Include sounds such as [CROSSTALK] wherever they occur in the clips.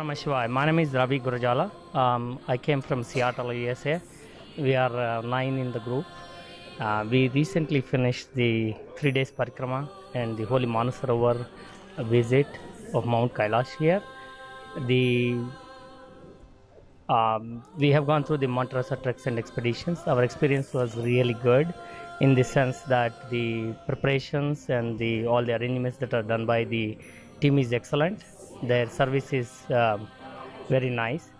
Namah Shivaya. My name is Ravi Gurujala. Um, I came from Seattle, USA. We are uh, nine in the group. Uh, we recently finished the three days parikrama and the Holy Manasarovar visit of Mount Kailash here. The um, we have gone through the Monterosa treks and expeditions. Our experience was really good in the sense that the preparations and the all the arrangements that are done by the team is excellent. Their service is um, very nice,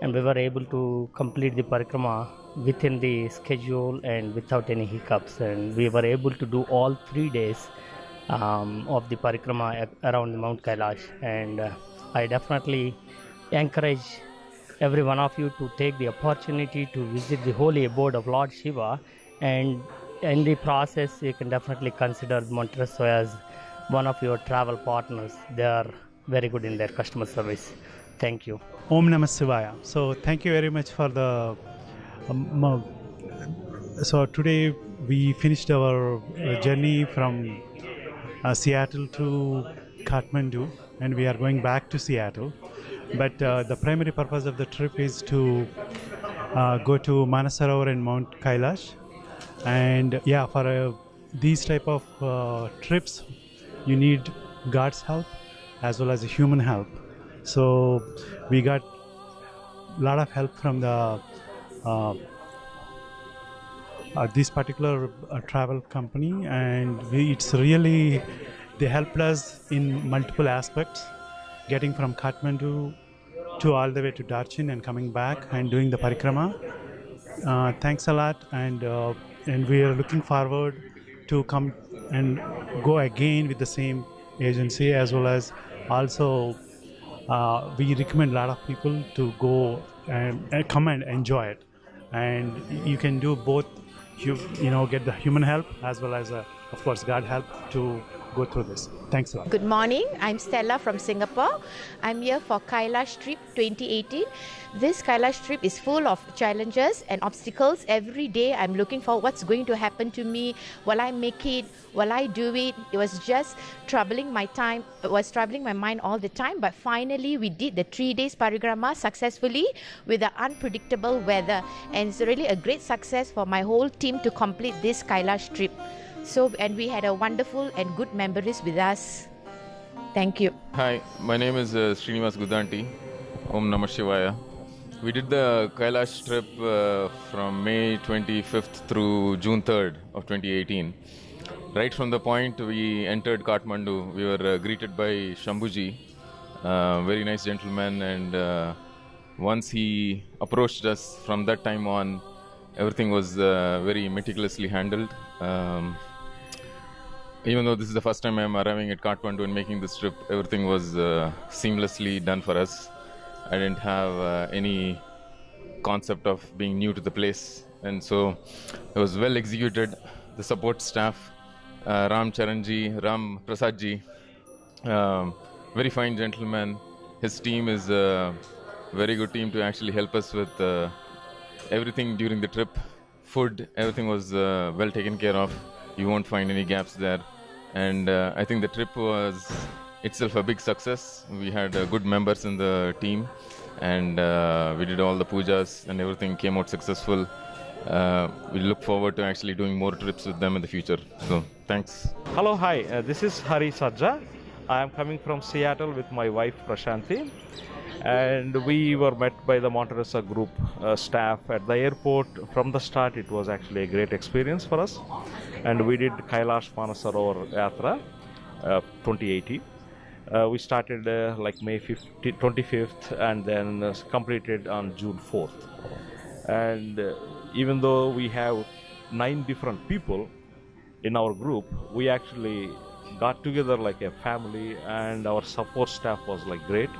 and we were able to complete the parikrama within the schedule and without any hiccups. And we were able to do all three days um, of the parikrama around Mount Kailash. And uh, I definitely encourage every one of you to take the opportunity to visit the holy abode of Lord Shiva and in the process you can definitely consider Monterosa as one of your travel partners. They are very good in their customer service. Thank you. Om Namah Shivaya. So thank you very much for the. Um, so today we finished our uh, journey from uh, Seattle to Kathmandu, and we are going back to Seattle. But uh, the primary purpose of the trip is to uh, go to Manasarovar and Mount Kailash, and yeah, for uh, these type of uh, trips, you need God's help as well as the human help. So we got a lot of help from the uh, uh, this particular uh, travel company, and we, it's really they helped us in multiple aspects, getting from Kathmandu to all the way to Darchen and coming back and doing the parikrama. Uh, thanks a lot, and uh, and we are looking forward to come and go again with the same agency as well as also uh, we recommend a lot of people to go and, come and enjoy it. And you can do both you, you know get the human help as well as uh, of course god help to go through this thanks a lot Good morning. I'm Stella from Singapore. I'm here for Kailash Trip 2018. This Kailash trip is full of challenges and obstacles. Every day I'm looking for what's going to happen to me. Will I make it? Will I do it? It was just troubling my time. It was troubling my mind all the time. But finally, we did the three days parikrama successfully with the unpredictable weather. And it's really a great success for my whole team to complete this Kailash trip. So, and we had a wonderful and good memories with us. Thank you. Hi, my name is uh, Srinivas Gudanti. Om Namah Shivaya. We did the Kailash trip uh, from May 25th through June 3rd of 2018. Right from the point we entered Kathmandu, we were uh, greeted by Shambhuji, uh, very nice gentleman, and uh, once he approached us from that time on, everything was uh, very meticulously handled. Um, even though this is the first time I'm arriving at Kathmandu and making this trip, everything was uh, seamlessly done for us. I didn't have uh, any concept of being new to the place, and so it was well executed. The support staff, uh, Ram Charanji, Ram Prasadji, um, very fine gentleman. His team is a very good team to actually help us with uh, everything during the trip. Food, everything was uh, well taken care of. You won't find any gaps there. And uh, I think the trip was itself a big success. We had uh, good members in the team, and uh, we did all the pujas, and everything came out successful. Uh, we look forward to actually doing more trips with them in the future. So, thanks. Hello, hi. Uh, this is Hari Sajja. I am coming from Seattle with my wife Prashanti, and we were met by the Monterosa Group uh, staff at the airport. From the start, it was actually a great experience for us, and we did Kailash Manasarovar Yatra uh, 2018. Uh, we started uh, like May 50, 25th and then uh, completed on June 4th. And uh, even though we have nine different people in our group, we actually got together like a family, and our support staff was like great.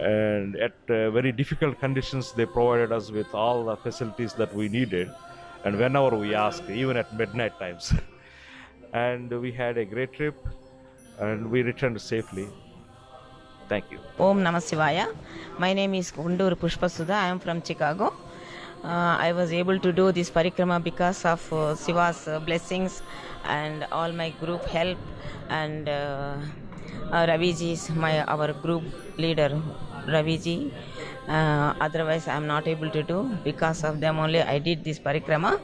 And at uh, very difficult conditions, they provided us with all the facilities that we needed, and whenever we asked, even at midnight times. [LAUGHS] and we had a great trip, and we returned safely. Thank you. Om Namah Shivaya. My name is Kundur Pushpasudha. I am from Chicago. Uh, I was able to do this parikrama because of uh, Shiva's uh, blessings and all my group help and uh, Uh, Raviji is my our group leader, Raviji. Uh, otherwise, I am not able to do because of them only. I did this parikrama.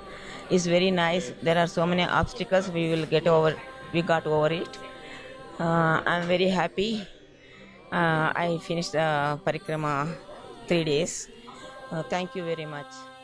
It's very nice. There are so many obstacles. We will get over. We got over it. Uh, I'm very happy. Uh, I finished the parikrama three days. Uh, thank you very much.